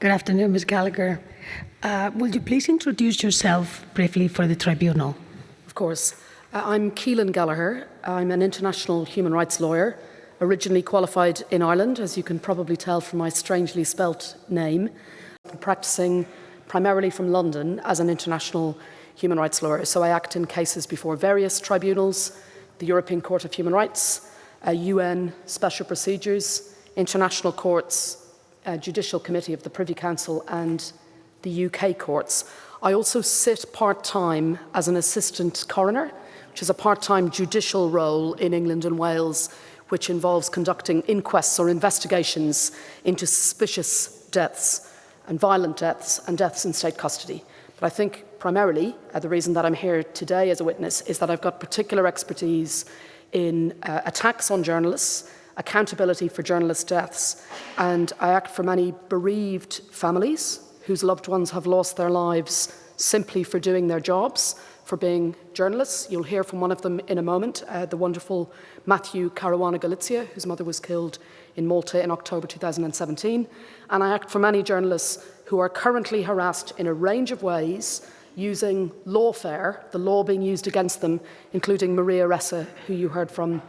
Good afternoon, Ms. Gallagher. Uh, will you please introduce yourself briefly for the tribunal? Of course. Uh, I'm Caoilfhionn Gallagher. I'm an international human rights lawyer, originally qualified in Ireland, as you can probably tell from my strangely spelt name. I'm practicing primarily from London as an international human rights lawyer. So I act in cases before various tribunals, the European Court of Human Rights, uh, UN special procedures, international courts, uh, Judicial Committee of the Privy Council and the UK courts. I also sit part-time as an assistant coroner, which is a part-time judicial role in England and Wales, which involves conducting inquests or investigations into suspicious deaths and violent deaths and deaths in state custody. But I think primarily uh, the reason that I'm here today as a witness is that I've got particular expertise in uh, attacks on journalists, accountability for journalist deaths, and I act for many bereaved families whose loved ones have lost their lives simply for doing their jobs, for being journalists. You'll hear from one of them in a moment, uh, the wonderful Matthew Caruana Galizia, whose mother was killed in Malta in October 2017. And I act for many journalists who are currently harassed in a range of ways using lawfare, the law being used against them, including Maria Ressa, who you heard from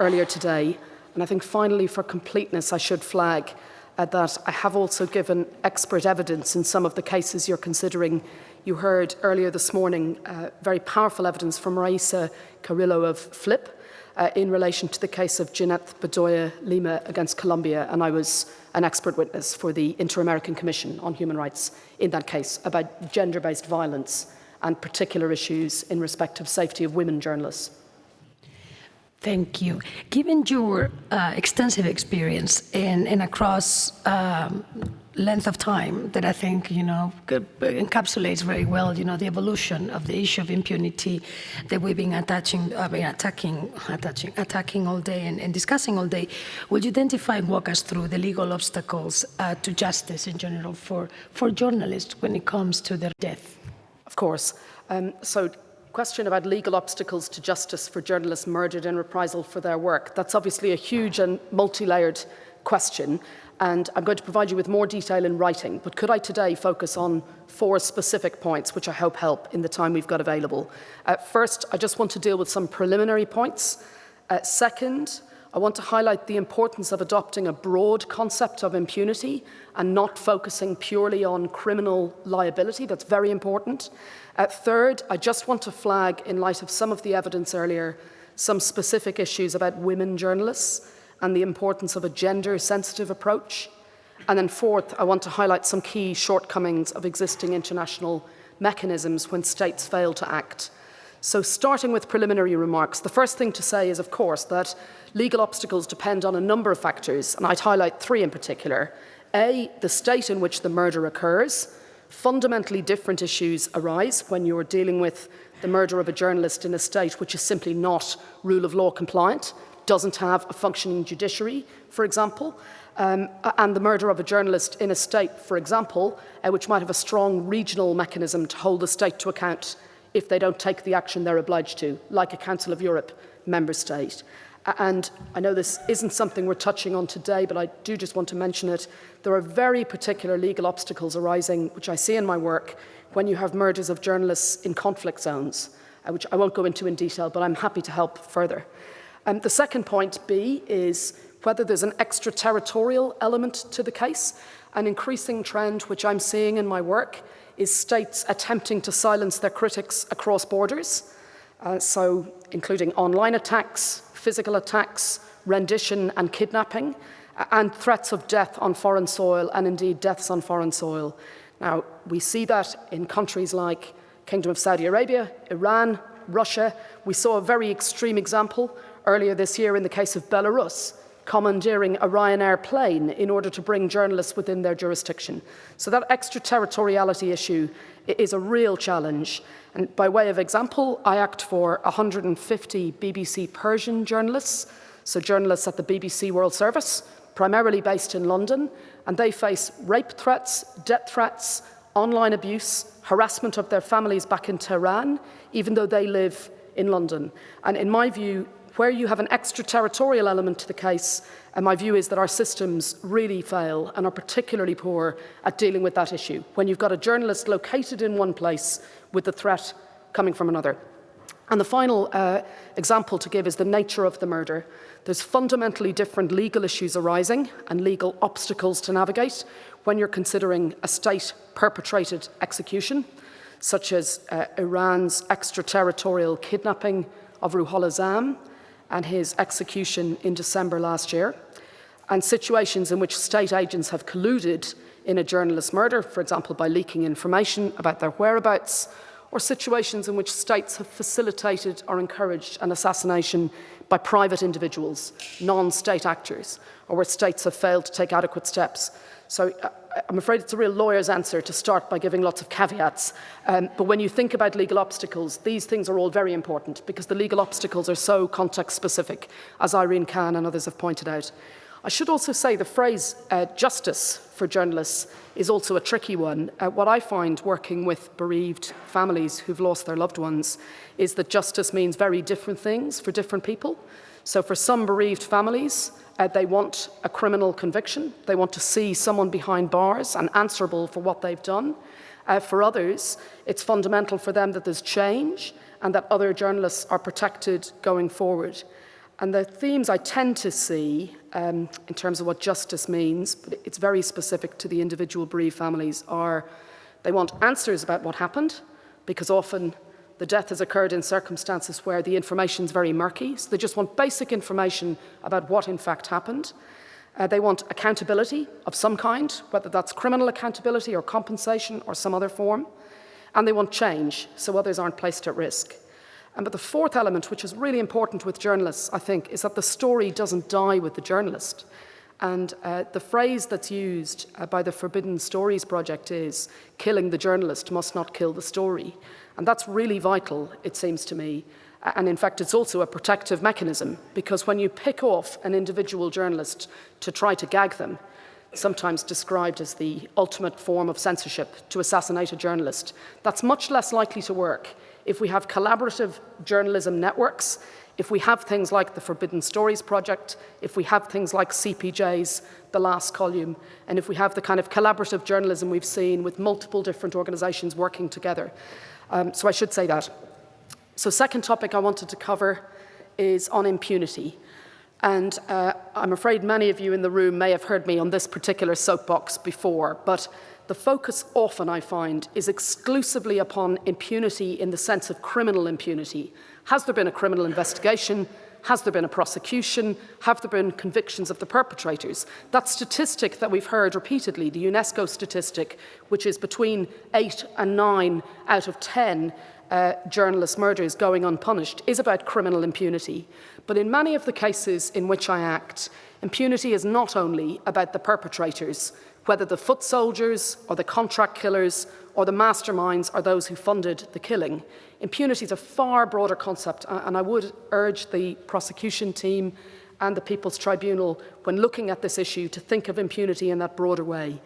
earlier today. And I think finally, for completeness, I should flag uh, that I have also given expert evidence in some of the cases you're considering. You heard earlier this morning uh, very powerful evidence from Raisa Carrillo of FLIP uh, in relation to the case of Jineth Bedoya Lima against Colombia, and I was an expert witness for the Inter-American Commission on Human Rights in that case about gender-based violence and particular issues in respect of safety of women journalists. Thank you. Given your uh, extensive experience in, in across um, length of time that I think, you know, encapsulates very well, you know, the evolution of the issue of impunity that we've been attaching, uh, attacking, attaching, attacking all day and, and, discussing all day, would you identify and walk us through the legal obstacles uh, to justice in general for, for journalists when it comes to their death? Of course. Um, so question about legal obstacles to justice for journalists murdered in reprisal for their work. That's obviously a huge and multi-layered question, and I'm going to provide you with more detail in writing, but could I today focus on four specific points, which I hope help in the time we've got available. Uh, first, I just want to deal with some preliminary points. Uh, second, I want to highlight the importance of adopting a broad concept of impunity and not focusing purely on criminal liability. That's very important. Uh, third, I just want to flag, in light of some of the evidence earlier, some specific issues about women journalists and the importance of a gender-sensitive approach. And then fourth, I want to highlight some key shortcomings of existing international mechanisms when states fail to act. So starting with preliminary remarks, the first thing to say is, of course, that legal obstacles depend on a number of factors, and I'd highlight three in particular. A, the state in which the murder occurs. Fundamentally different issues arise when you're dealing with the murder of a journalist in a state which is simply not rule of law compliant, doesn't have a functioning judiciary, for example, um, and the murder of a journalist in a state, for example, uh, which might have a strong regional mechanism to hold the state to account if they don't take the action they're obliged to, like a Council of Europe member state. And I know this isn't something we're touching on today, but I do just want to mention it. There are very particular legal obstacles arising, which I see in my work, when you have murders of journalists in conflict zones, uh, which I won't go into in detail, but I'm happy to help further. Um, the second point, B, is whether there's an extraterritorial element to the case. An increasing trend, which I'm seeing in my work, is states attempting to silence their critics across borders. Uh, so including online attacks, physical attacks, rendition and kidnapping, and threats of death on foreign soil and indeed deaths on foreign soil. Now, we see that in countries like Kingdom of Saudi Arabia, Iran, Russia. We saw a very extreme example earlier this year in the case of Belarus, commandeering a Ryanair plane in order to bring journalists within their jurisdiction. So that extraterritoriality issue is a real challenge. And by way of example, I act for 150 BBC Persian journalists, so journalists at the BBC World Service, primarily based in London, and they face rape threats, death threats, online abuse, harassment of their families back in Tehran, even though they live in London. And in my view, where you have an extraterritorial element to the case, and my view is that our systems really fail and are particularly poor at dealing with that issue. When you've got a journalist located in one place with the threat coming from another. And the final uh, example to give is the nature of the murder. There's fundamentally different legal issues arising and legal obstacles to navigate when you're considering a state perpetrated execution, such as uh, Iran's extraterritorial kidnapping of Ruhollah Zam and his execution in December last year, and situations in which state agents have colluded in a journalist's murder, for example, by leaking information about their whereabouts, or situations in which states have facilitated or encouraged an assassination by private individuals, non-state actors, or where states have failed to take adequate steps. So uh, I'm afraid it's a real lawyer's answer to start by giving lots of caveats. Um, but when you think about legal obstacles, these things are all very important because the legal obstacles are so context specific, as Irene Khan and others have pointed out. I should also say the phrase uh, justice for journalists is also a tricky one. Uh, what I find working with bereaved families who've lost their loved ones is that justice means very different things for different people. So for some bereaved families, uh, they want a criminal conviction. They want to see someone behind bars and answerable for what they've done. Uh, for others, it's fundamental for them that there's change and that other journalists are protected going forward. And the themes I tend to see um, in terms of what justice means, but it's very specific to the individual bereaved families, are they want answers about what happened, because often the death has occurred in circumstances where the information is very murky. So they just want basic information about what in fact happened. Uh, they want accountability of some kind, whether that's criminal accountability or compensation or some other form. And they want change, so others aren't placed at risk. But the fourth element, which is really important with journalists, I think, is that the story doesn't die with the journalist. And uh, the phrase that's used uh, by the Forbidden Stories Project is, killing the journalist must not kill the story. And that's really vital, it seems to me. And in fact, it's also a protective mechanism, because when you pick off an individual journalist to try to gag them, sometimes described as the ultimate form of censorship to assassinate a journalist, that's much less likely to work if we have collaborative journalism networks, if we have things like the Forbidden Stories Project, if we have things like CPJ's The Last Column, and if we have the kind of collaborative journalism we've seen with multiple different organizations working together. Um, so I should say that. So second topic I wanted to cover is on impunity. And uh, I'm afraid many of you in the room may have heard me on this particular soapbox before, but the focus often, I find, is exclusively upon impunity in the sense of criminal impunity. Has there been a criminal investigation? Has there been a prosecution? Have there been convictions of the perpetrators? That statistic that we've heard repeatedly, the UNESCO statistic, which is between 8 and 9 out of 10 uh, journalist murders going unpunished, is about criminal impunity. But in many of the cases in which I act, impunity is not only about the perpetrators, whether the foot soldiers or the contract killers or the masterminds are those who funded the killing. Impunity is a far broader concept, and I would urge the prosecution team and the People's Tribunal, when looking at this issue, to think of impunity in that broader way.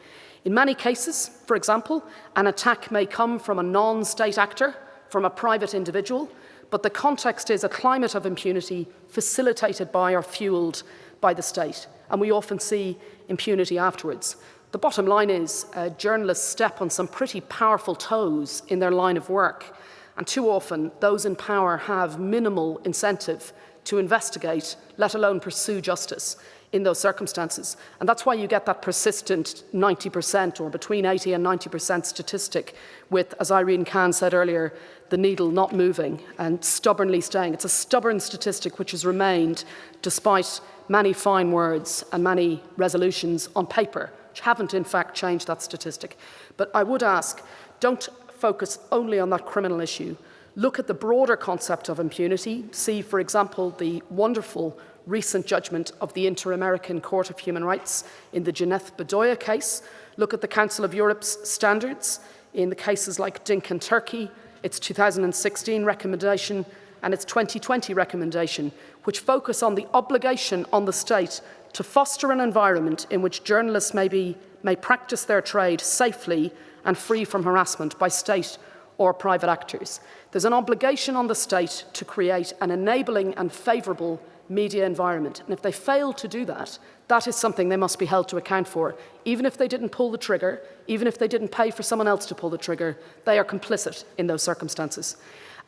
In many cases, for example, an attack may come from a non-state actor, from a private individual, but the context is a climate of impunity facilitated by or fueled by the state. And we often see impunity afterwards. The bottom line is uh, journalists step on some pretty powerful toes in their line of work. And too often, those in power have minimal incentive to investigate, let alone pursue justice in those circumstances. And that's why you get that persistent 90% or between 80 and 90% statistic with, as Irene Khan said earlier, the needle not moving and stubbornly staying. It's a stubborn statistic which has remained despite many fine words and many resolutions on paper haven't in fact changed that statistic. But I would ask, don't focus only on that criminal issue. Look at the broader concept of impunity. See, for example, the wonderful recent judgment of the Inter-American Court of Human Rights in the Jineth Bedoya case. Look at the Council of Europe's standards in the cases like Dink and Turkey, its 2016 recommendation and its 2020 recommendation, which focus on the obligation on the state to foster an environment in which journalists may, be, may practice their trade safely and free from harassment by state or private actors. There's an obligation on the state to create an enabling and favourable media environment. And if they fail to do that, that is something they must be held to account for. Even if they didn't pull the trigger, even if they didn't pay for someone else to pull the trigger, they are complicit in those circumstances.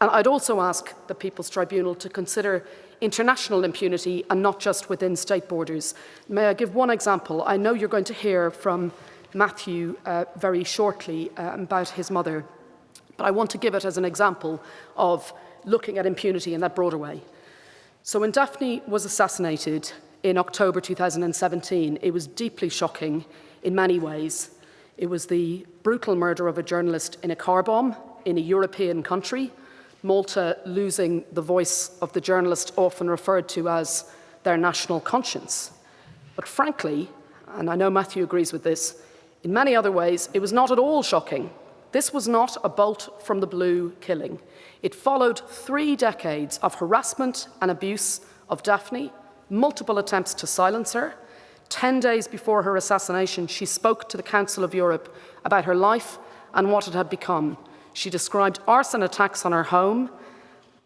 And I'd also ask the People's Tribunal to consider international impunity and not just within state borders. May I give one example? I know you're going to hear from Matthew uh, very shortly uh, about his mother, but I want to give it as an example of looking at impunity in that broader way. So when Daphne was assassinated in October 2017, it was deeply shocking in many ways. It was the brutal murder of a journalist in a car bomb in a European country, Malta losing the voice of the journalist often referred to as their national conscience. But frankly, and I know Matthew agrees with this, in many other ways, it was not at all shocking. This was not a bolt from the blue killing. It followed three decades of harassment and abuse of Daphne, multiple attempts to silence her. Ten days before her assassination, she spoke to the Council of Europe about her life and what it had become. She described arson attacks on her home,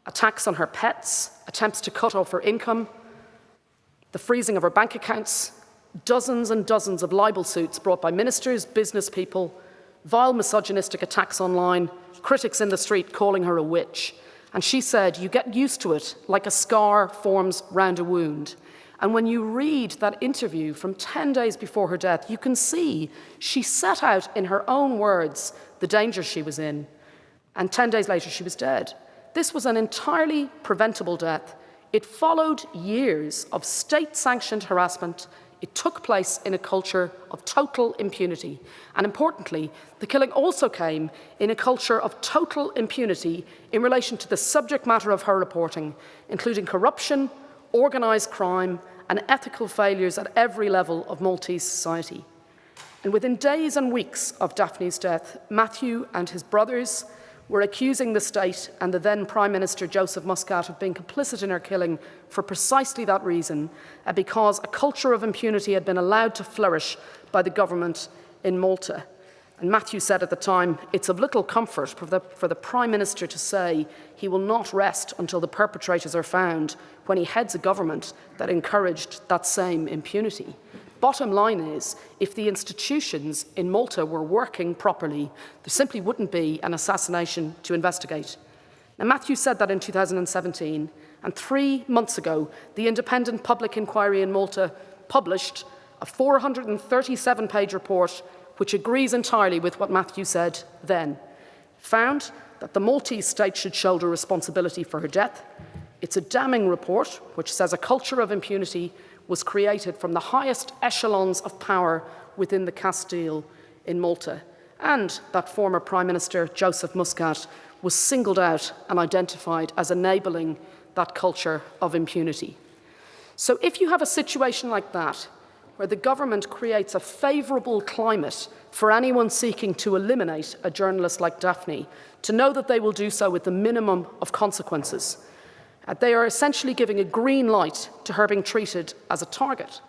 attacks on her pets, attempts to cut off her income, the freezing of her bank accounts, dozens and dozens of libel suits brought by ministers, business people, vile misogynistic attacks online, critics in the street calling her a witch. And she said, you get used to it like a scar forms round a wound. And when you read that interview from 10 days before her death, you can see she set out in her own words the danger she was in. And 10 days later, she was dead. This was an entirely preventable death. It followed years of state sanctioned harassment it took place in a culture of total impunity. And importantly, the killing also came in a culture of total impunity in relation to the subject matter of her reporting, including corruption, organised crime, and ethical failures at every level of Maltese society. And within days and weeks of Daphne's death, Matthew and his brothers were accusing the state and the then Prime Minister Joseph Muscat of being complicit in her killing for precisely that reason, uh, because a culture of impunity had been allowed to flourish by the government in Malta. And Matthew said at the time, it's of little comfort for the, for the Prime Minister to say he will not rest until the perpetrators are found when he heads a government that encouraged that same impunity. Bottom line is, if the institutions in Malta were working properly, there simply wouldn't be an assassination to investigate. Now, Matthew said that in 2017, and three months ago, the Independent Public Inquiry in Malta published a 437-page report which agrees entirely with what Matthew said then. Found that the Maltese state should shoulder responsibility for her death. It's a damning report which says a culture of impunity was created from the highest echelons of power within the Castille in Malta, and that former Prime Minister Joseph Muscat was singled out and identified as enabling that culture of impunity. So if you have a situation like that, where the government creates a favourable climate for anyone seeking to eliminate a journalist like Daphne, to know that they will do so with the minimum of consequences, Uh, they are essentially giving a green light to her being treated as a target.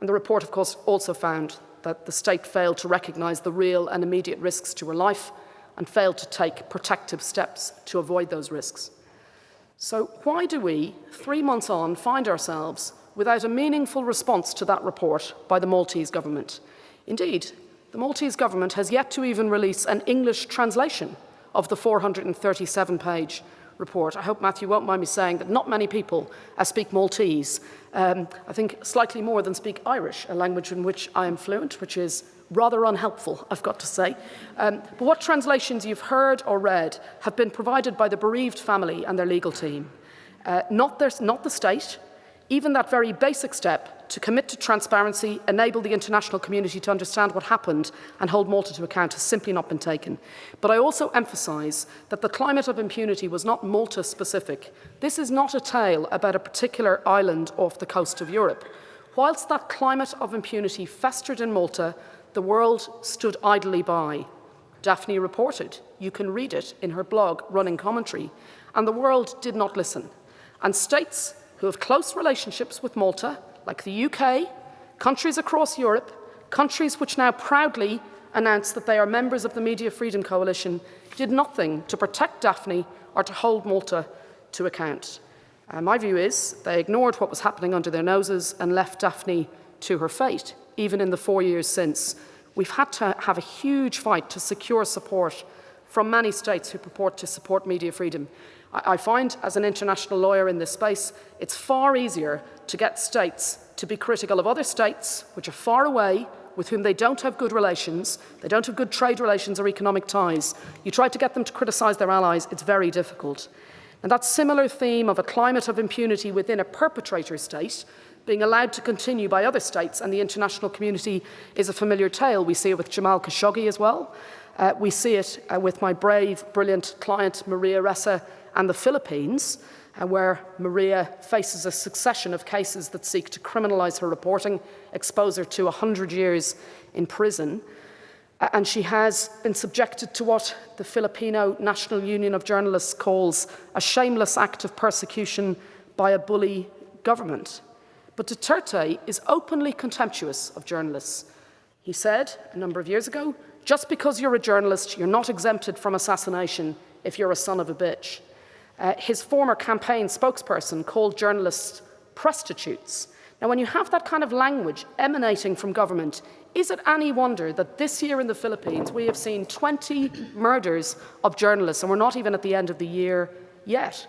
And the report, of course, also found that the state failed to recognise the real and immediate risks to her life and failed to take protective steps to avoid those risks. So why do we, three months on, find ourselves without a meaningful response to that report by the Maltese government? Indeed, the Maltese government has yet to even release an English translation of the 437-page report. I hope Matthew won't mind me saying that not many people uh, speak Maltese. Um, I think slightly more than speak Irish, a language in which I am fluent, which is rather unhelpful, I've got to say. Um, but what translations you've heard or read have been provided by the bereaved family and their legal team. Uh, not, their, not the state, even that very basic step to commit to transparency, enable the international community to understand what happened and hold Malta to account has simply not been taken. But I also emphasise that the climate of impunity was not Malta specific. This is not a tale about a particular island off the coast of Europe. Whilst that climate of impunity festered in Malta, the world stood idly by. Daphne reported, you can read it in her blog, Running Commentary, and the world did not listen. And states who have close relationships with Malta like the UK, countries across Europe, countries which now proudly announce that they are members of the Media Freedom Coalition, did nothing to protect Daphne or to hold Malta to account. Uh, my view is they ignored what was happening under their noses and left Daphne to her fate, even in the four years since. We've had to have a huge fight to secure support from many states who purport to support media freedom. I, find, as an international lawyer in this space, it's far easier to get states to be critical of other states which are far away, with whom they don't have good relations, they don't have good trade relations or economic ties. You try to get them to criticise their allies, it's very difficult. And that similar theme of a climate of impunity within a perpetrator state being allowed to continue by other states and the international community is a familiar tale. We see it with Jamal Khashoggi as well. Uh, we see it uh, with my brave, brilliant client, Maria Ressa, and the Philippines, uh, where Maria faces a succession of cases that seek to criminalise her reporting, expose her to 100 years in prison. Uh, and she has been subjected to what the Filipino National Union of Journalists calls a shameless act of persecution by a bully government. But Duterte is openly contemptuous of journalists. He said a number of years ago, just because you're a journalist, you're not exempted from assassination if you're a son of a bitch. Uh, his former campaign spokesperson called journalists prostitutes. Now, when you have that kind of language emanating from government, is it any wonder that this year in the Philippines we have seen 20 murders of journalists and we're not even at the end of the year yet?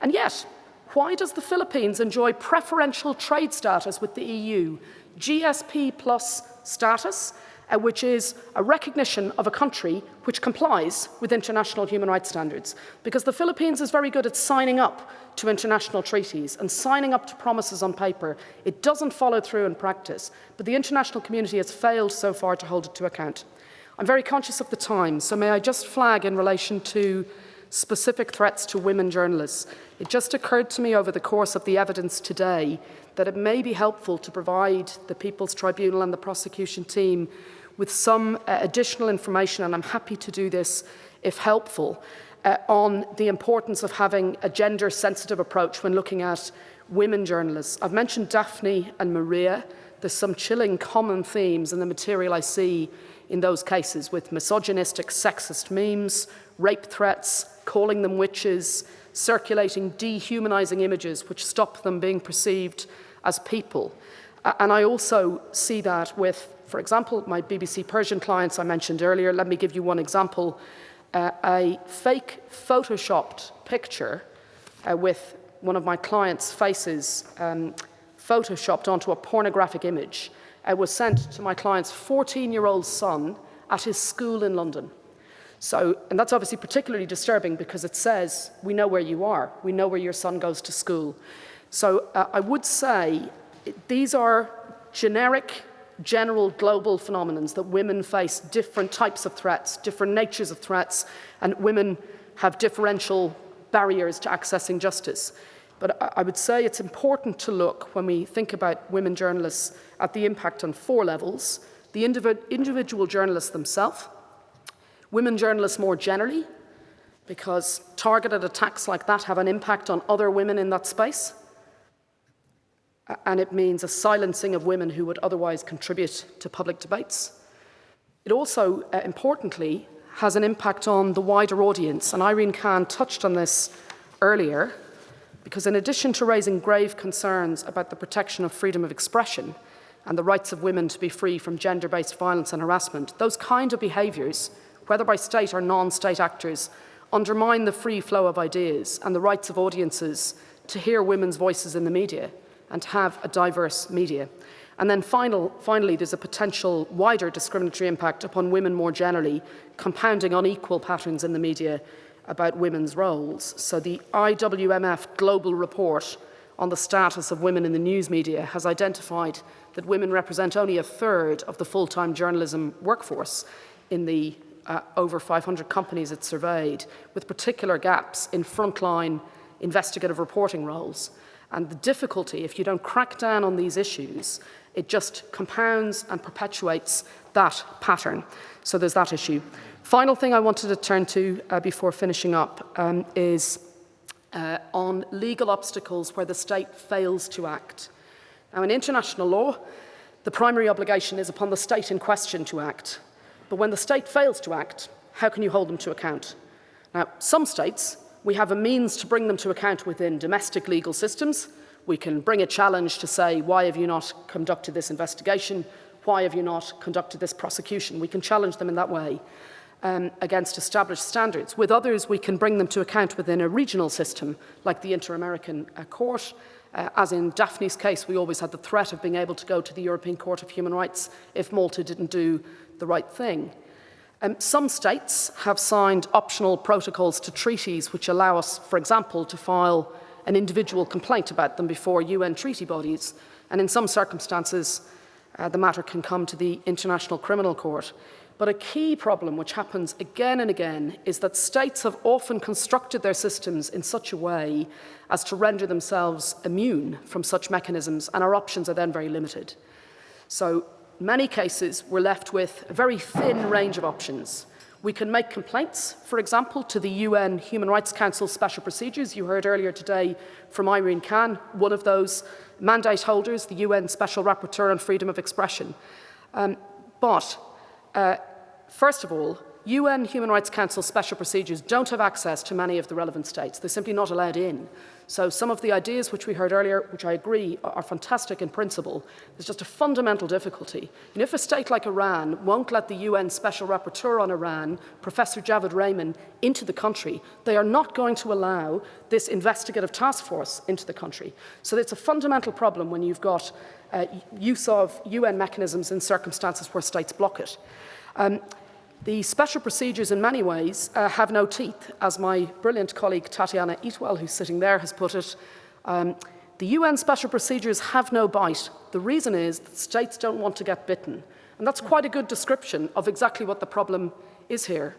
And yet, why does the Philippines enjoy preferential trade status with the EU, GSP plus status, uh, which is a recognition of a country which complies with international human rights standards. Because the Philippines is very good at signing up to international treaties and signing up to promises on paper. It doesn't follow through in practice, but the international community has failed so far to hold it to account. I'm very conscious of the time, so may I just flag in relation to specific threats to women journalists. It just occurred to me over the course of the evidence today that it may be helpful to provide the People's Tribunal and the prosecution team with some uh, additional information, and I'm happy to do this if helpful, uh, on the importance of having a gender-sensitive approach when looking at women journalists. I've mentioned Daphne and Maria. There's some chilling common themes in the material I see in those cases with misogynistic, sexist memes, rape threats, calling them witches, circulating dehumanizing images which stop them being perceived as people. And I also see that with, for example, my BBC Persian clients I mentioned earlier. Let me give you one example. Uh, a fake photoshopped picture uh, with one of my clients' faces um, photoshopped onto a pornographic image uh, was sent to my client's 14-year-old son at his school in London. So, and that's obviously particularly disturbing because it says, we know where you are, we know where your son goes to school. So uh, I would say these are generic, general, global phenomenons that women face different types of threats, different natures of threats, and women have differential barriers to accessing justice. But I would say it's important to look, when we think about women journalists, at the impact on four levels. The individual journalists themselves, Women journalists more generally, because targeted attacks like that have an impact on other women in that space. And it means a silencing of women who would otherwise contribute to public debates. It also, uh, importantly, has an impact on the wider audience. And Irene Khan touched on this earlier, because in addition to raising grave concerns about the protection of freedom of expression and the rights of women to be free from gender-based violence and harassment, those kind of behaviours whether by state or non-state actors, undermine the free flow of ideas and the rights of audiences to hear women's voices in the media and have a diverse media. And then final, finally, there's a potential wider discriminatory impact upon women more generally, compounding unequal patterns in the media about women's roles. So the IWMF Global Report on the status of women in the news media has identified that women represent only a third of the full-time journalism workforce in the uh, over 500 companies it surveyed, with particular gaps in frontline investigative reporting roles. And the difficulty, if you don't crack down on these issues, it just compounds and perpetuates that pattern. So there's that issue. Final thing I wanted to turn to uh, before finishing up um, is uh, on legal obstacles where the state fails to act. Now, in international law, the primary obligation is upon the state in question to act. But when the state fails to act, how can you hold them to account? Now, some states, we have a means to bring them to account within domestic legal systems. We can bring a challenge to say, why have you not conducted this investigation? Why have you not conducted this prosecution? We can challenge them in that way um, against established standards. With others, we can bring them to account within a regional system, like the Inter-American uh, Court. Uh, as in Daphne's case, we always had the threat of being able to go to the European Court of Human Rights if Malta didn't do the right thing. Um, some states have signed optional protocols to treaties which allow us, for example, to file an individual complaint about them before UN treaty bodies. And in some circumstances, uh, the matter can come to the International Criminal Court. But a key problem which happens again and again is that states have often constructed their systems in such a way as to render themselves immune from such mechanisms and our options are then very limited. So many cases we're left with a very thin range of options. We can make complaints, for example, to the UN Human Rights Council special procedures. You heard earlier today from Irene Khan, one of those mandate holders, the UN Special Rapporteur on Freedom of Expression. Um, but uh, First of all, UN Human Rights Council special procedures don't have access to many of the relevant states. They're simply not allowed in. So some of the ideas which we heard earlier, which I agree are fantastic in principle, there's just a fundamental difficulty. And if a state like Iran won't let the UN Special Rapporteur on Iran, Professor Javaid Rehman, into the country, they are not going to allow this investigative task force into the country. So it's a fundamental problem when you've got uh, use of UN mechanisms in circumstances where states block it. Um, the special procedures in many ways uh, have no teeth, as my brilliant colleague Tatyana Eatwell, who's sitting there, has put it. Um, the UN special procedures have no bite. The reason is that states don't want to get bitten. And that's quite a good description of exactly what the problem is here.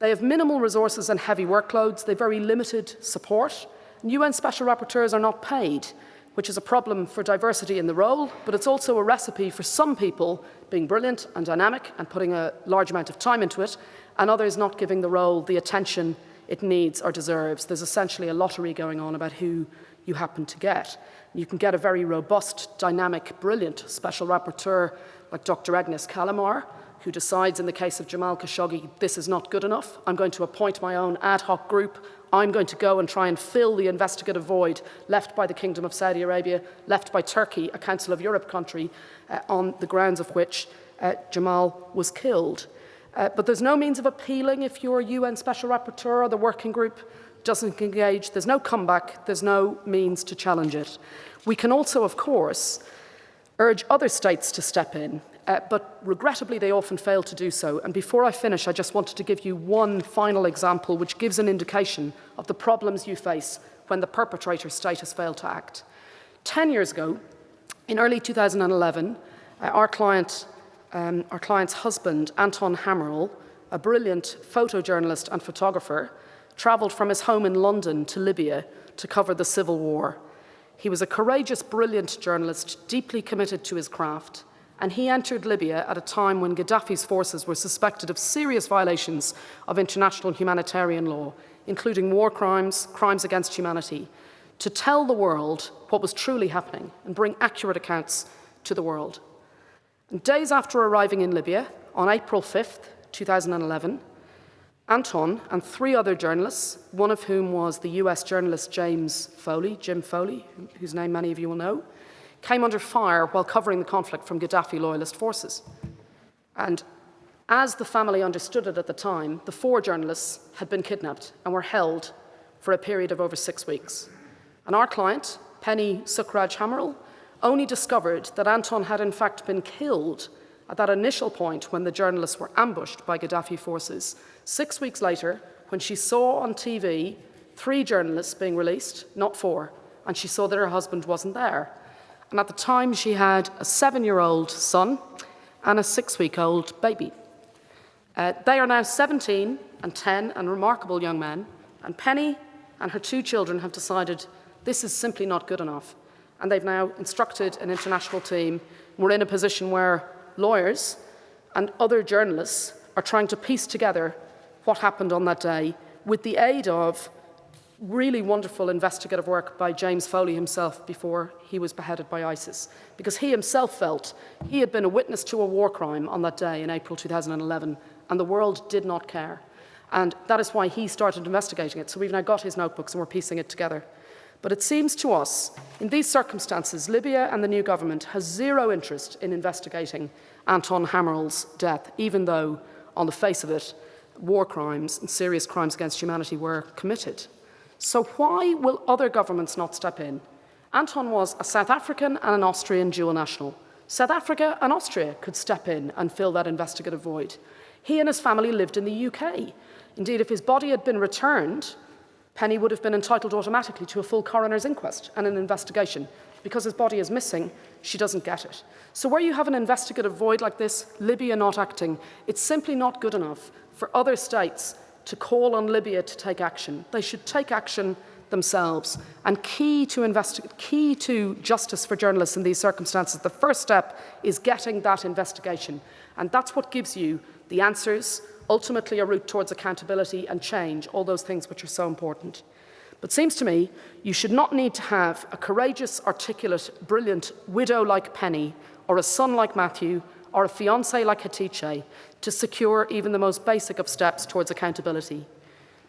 They have minimal resources and heavy workloads. They have very limited support. And UN special rapporteurs are not paid which is a problem for diversity in the role, but it's also a recipe for some people being brilliant and dynamic and putting a large amount of time into it, and others not giving the role the attention it needs or deserves. There's essentially a lottery going on about who you happen to get. You can get a very robust, dynamic, brilliant special rapporteur like Dr. Agnes Callamard, who decides in the case of Jamal Khashoggi, this is not good enough. I'm going to appoint my own ad hoc group I'm going to go and try and fill the investigative void left by the Kingdom of Saudi Arabia, left by Turkey, a Council of Europe country, uh, on the grounds of which uh, Jamal was killed. Uh, but there's no means of appealing if your UN Special Rapporteur or the working group doesn't engage. There's no comeback. There's no means to challenge it. We can also, of course, urge other states to step in uh, but regrettably they often fail to do so. And before I finish, I just wanted to give you one final example which gives an indication of the problems you face when the perpetrator state has failed to act. Ten years ago, in early 2011, uh, our, client, um, our client's husband, Anton Hammerl, a brilliant photojournalist and photographer, travelled from his home in London to Libya to cover the civil war. He was a courageous, brilliant journalist, deeply committed to his craft and he entered Libya at a time when Gaddafi's forces were suspected of serious violations of international humanitarian law, including war crimes, crimes against humanity, to tell the world what was truly happening and bring accurate accounts to the world. And days after arriving in Libya, on April 5th, 2011, Anton and three other journalists, one of whom was the US journalist James Foley, Jim Foley, whose name many of you will know, came under fire while covering the conflict from Gaddafi loyalist forces. And as the family understood it at the time, the four journalists had been kidnapped and were held for a period of over six weeks. And our client, Penny Sukhraj Hammerl, only discovered that Anton had in fact been killed at that initial point when the journalists were ambushed by Gaddafi forces. Six weeks later, when she saw on TV three journalists being released, not four, and she saw that her husband wasn't there. And at the time, she had a seven-year-old son and a six-week-old baby. Uh, they are now 17 and 10 and remarkable young men. And Penny and her two children have decided this is simply not good enough. And they've now instructed an international team. We're in a position where lawyers and other journalists are trying to piece together what happened on that day with the aid of really wonderful investigative work by James Foley himself before he was beheaded by ISIS, because he himself felt he had been a witness to a war crime on that day in April 2011, and the world did not care. And that is why he started investigating it. So we've now got his notebooks and we're piecing it together. But it seems to us, in these circumstances, Libya and the new government has zero interest in investigating Anton Hammerl's death, even though, on the face of it, war crimes and serious crimes against humanity were committed. So why will other governments not step in? Anton was a South African and an Austrian dual national. South Africa and Austria could step in and fill that investigative void. He and his family lived in the UK. Indeed, if his body had been returned, Penny would have been entitled automatically to a full coroner's inquest and an investigation. Because his body is missing, she doesn't get it. So where you have an investigative void like this, Libya not acting, it's simply not good enough for other states to call on Libya to take action. They should take action themselves. And key to, key to justice for journalists in these circumstances, the first step is getting that investigation. And that's what gives you the answers, ultimately a route towards accountability and change, all those things which are so important. But seems to me you should not need to have a courageous, articulate, brilliant widow like Penny, or a son like Matthew, or a fiance like Hatice to secure even the most basic of steps towards accountability.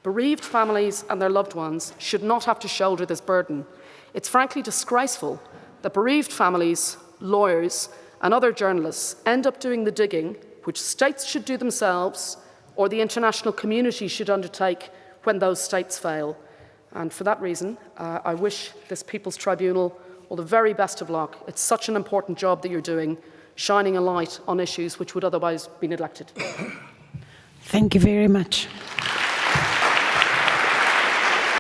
Bereaved families and their loved ones should not have to shoulder this burden. It's frankly disgraceful that bereaved families, lawyers, and other journalists end up doing the digging which states should do themselves or the international community should undertake when those states fail. And for that reason, uh, I wish this People's Tribunal all the very best of luck. It's such an important job that you're doing, shining a light on issues which would otherwise be neglected. Thank you very much.